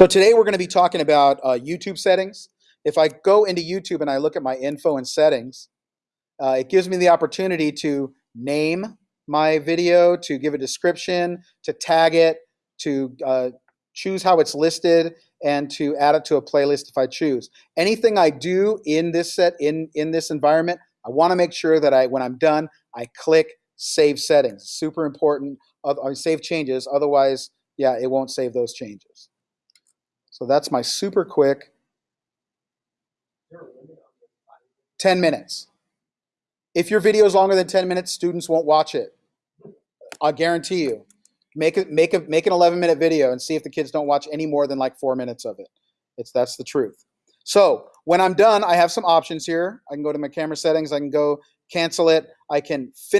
So today we're going to be talking about uh, YouTube settings. If I go into YouTube and I look at my info and settings, uh, it gives me the opportunity to name my video, to give a description, to tag it, to uh, choose how it's listed, and to add it to a playlist if I choose. Anything I do in this set, in, in this environment, I want to make sure that I, when I'm done, I click Save Settings. Super important. Uh, save changes. Otherwise, yeah, it won't save those changes. So that's my super quick 10 minutes. If your video is longer than 10 minutes, students won't watch it. I guarantee you. Make it make a make an 11 minute video and see if the kids don't watch any more than like 4 minutes of it. It's that's the truth. So, when I'm done, I have some options here. I can go to my camera settings, I can go cancel it, I can finish